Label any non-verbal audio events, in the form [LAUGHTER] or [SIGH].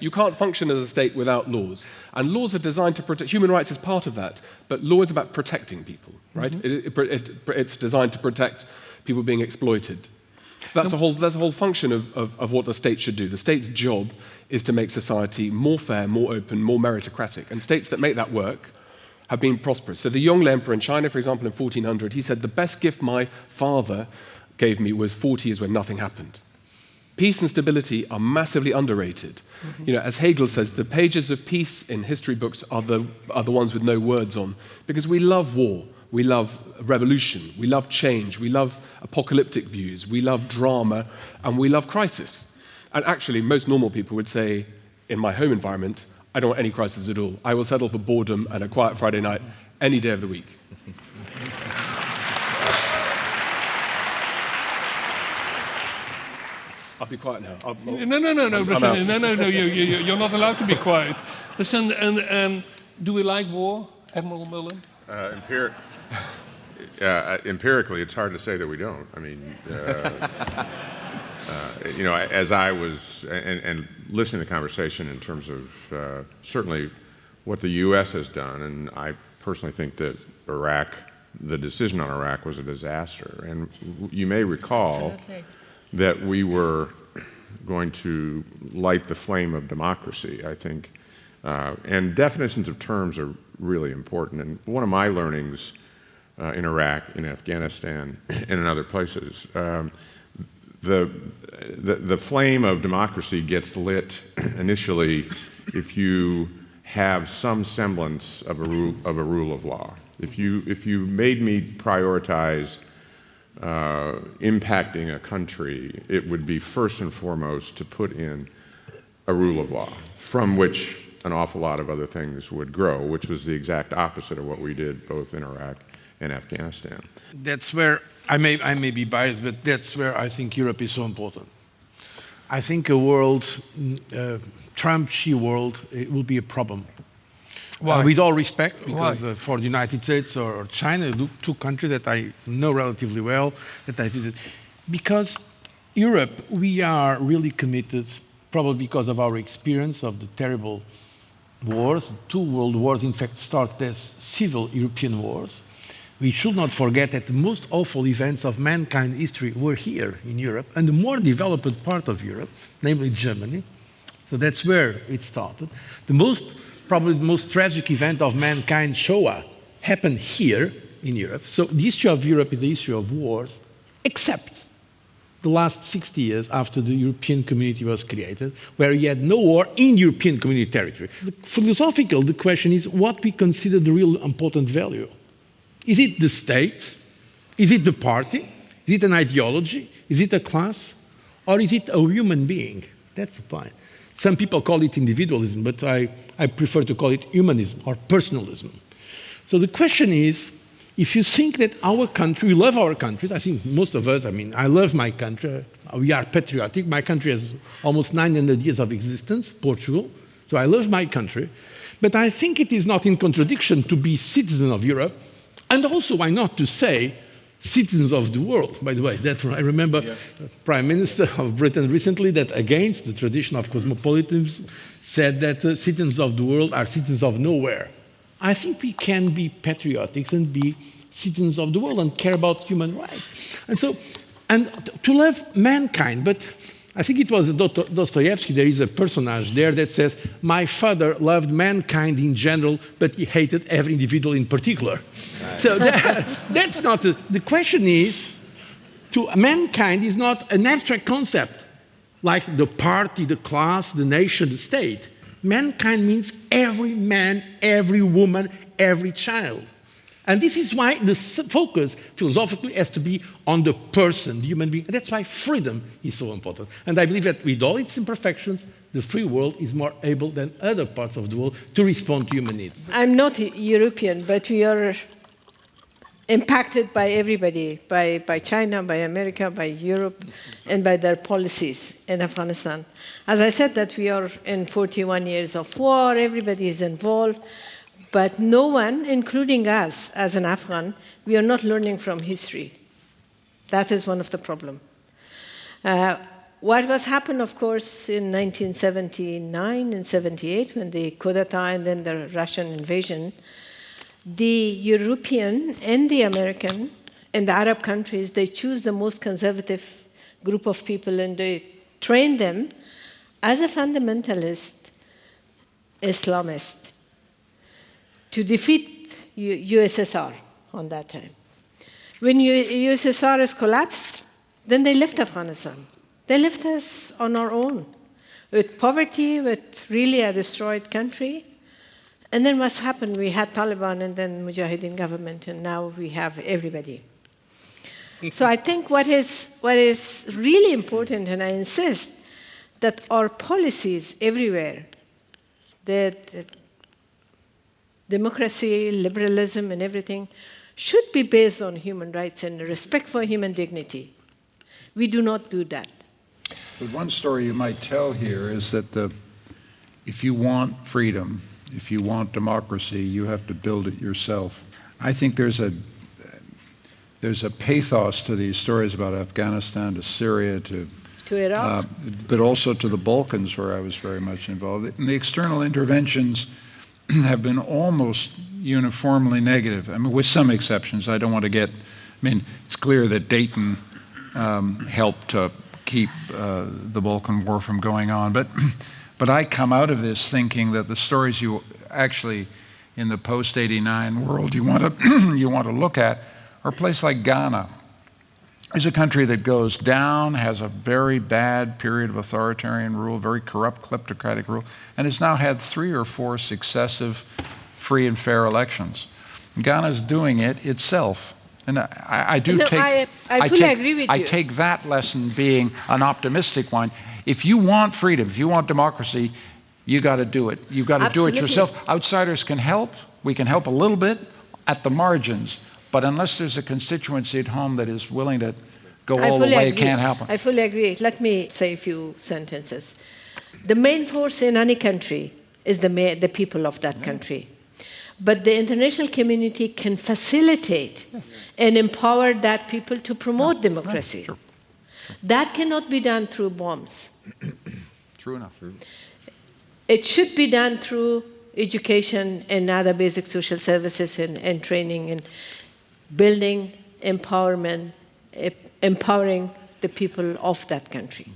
You can't function as a state without laws. And laws are designed to protect, human rights is part of that, but law is about protecting people, right? Mm -hmm. it, it, it, it's designed to protect people being exploited. That's, a whole, that's a whole function of, of, of what the state should do. The state's job is to make society more fair, more open, more meritocratic. And states that make that work have been prosperous. So the Yongle Emperor in China, for example, in 1400, he said, the best gift my father gave me was 40 years when nothing happened. Peace and stability are massively underrated. Mm -hmm. You know, as Hegel says, the pages of peace in history books are the, are the ones with no words on, because we love war, we love revolution, we love change, we love apocalyptic views, we love drama, and we love crisis. And actually, most normal people would say, in my home environment, I don't want any crisis at all. I will settle for boredom and a quiet Friday night any day of the week. [LAUGHS] I'll be quiet now. I'll, I'll, no, no, no, no, listen, no, no, no, you, you, you're not allowed to be quiet. Listen, and um, do we like war, Admiral Mullen? Uh, empiric uh, empirically, it's hard to say that we don't. I mean, uh, [LAUGHS] uh, you know, as I was, and, and, listening to the conversation in terms of uh, certainly what the U.S. has done, and I personally think that Iraq, the decision on Iraq was a disaster. And you may recall Absolutely. That we were going to light the flame of democracy, I think. Uh, and definitions of terms are really important. And one of my learnings uh, in Iraq, in Afghanistan, and in other places, um, the, the, the flame of democracy gets lit [CLEARS THROAT] initially if you have some semblance of a rule of, a rule of law. If you, if you made me prioritize uh, impacting a country, it would be first and foremost to put in a rule of law from which an awful lot of other things would grow, which was the exact opposite of what we did both in Iraq and Afghanistan. That's where I may, I may be biased, but that's where I think Europe is so important. I think a world, uh, Trump-Xi world, it will be a problem. Uh, with all respect, because uh, for the United States or, China, two countries that I know relatively well, that I visit, because Europe, we are really committed, probably because of our experience of the terrible wars, two world wars in fact started as civil European wars, we should not forget that the most awful events of mankind history were here in Europe and the more developed part of Europe, namely Germany. So that's where it started. The most, probably the most tragic event of mankind, Shoah, happened here in Europe. So the history of Europe is the history of wars, except the last 60 years after the European community was created, where you had no war in European community territory. The philosophical, the question is what we consider the real important value. Is it the state? Is it the party? Is it an ideology? Is it a class? Or is it a human being? That's the point. Some people call it individualism, but I, I prefer to call it humanism or personalism. So the question is, if you think that our country, we love our countries, I think most of us, I mean, I love my country, uh, we are patriotic, my country has almost 900 years of existence, Portugal, so I love my country, but I think it is not in contradiction to be citizen of Europe and also, why not to say, citizens of the world. By the way, that's I remember yeah. Prime Minister of Britain recently that against the tradition of cosmopolitanism said that uh, citizens of the world are citizens of nowhere. I think we can be patriotic and be citizens of the world and care about human rights. And so, and to love mankind, but I think it was Dostoevsky, there is a personage there that says, my father loved mankind in general, but he hated every individual in particular. Right. So that, [LAUGHS] that's not, a, the question is, to mankind is not an abstract concept, like the party, the class, the nation, the state. Mankind means every man, every woman, every child. And this is why the focus philosophically has to be on the person, the human being. And that's why freedom is so important. And I believe that with all its imperfections, the free world is more able than other parts of the world to respond to human needs. I'm not European, but we are impacted by everybody, by, by China, by America, by Europe, and by their policies in Afghanistan. As I said that we are in 41 years of war, everybody is involved, but no one, including us as an Afghan, we are not learning from history. That is one of the problems. Uh, what was happened, of course, in 1979 and 78 when the coup d'etat and then the Russian invasion, the European and the American and the Arab countries, they choose the most conservative group of people and they train them as a fundamentalist Islamist to defeat USSR on that time. When USSR has collapsed, then they left Afghanistan. They left us on our own with poverty, with really a destroyed country. And then what's happened? We had Taliban and then Mujahideen government, and now we have everybody. Mm-hmm. so I think what is, what is really important, and I insist, that our policies everywhere, that democracy, liberalism, and everything, should be based on human rights and respect for human dignity. We do not do that. But one story you might tell here is that the, if you want freedom, if you want democracy, you have to build it yourself. I think there's a there's a pathos to these stories about Afghanistan to Syria to to Iraq, uh, but also to the Balkans, where I was very much involved. And the external interventions [CLEARS THROAT] have been almost uniformly negative. I mean, with some exceptions. I don't want to get. I mean, it's clear that Dayton um, helped to keep uh, the Balkan War from going on, but. [CLEARS THROAT] But I come out of this thinking that the stories you actually, in the post 89 world, you want [CLEARS THROAT] to, you want to look at are a place like Ghana. It's a country that goes down, has a very bad period of authoritarian rule, very corrupt, kleptocratic rule, and has now had three or four successive free and fair elections. Ghana is doing it itself. And I, I do no, take. I, I fully take, agree with I take that lesson being an optimistic one. If you want freedom, if you want democracy, you got to do it. You got to do it yourself. Outsiders can help. We can help a little bit at the margins, but unless there's a constituency at home that is willing to go I all the way, agree. it can't happen. I fully agree. Let me say a few sentences. The main force in any country is the, the people of that yeah. country. But the international community can facilitate yes. and empower that people to promote no, democracy. No, sure. That cannot be done through bombs. [CLEARS THROAT] True enough. It should be done through education and other basic social services and, and training and building empowerment, eh, empowering the people of that country.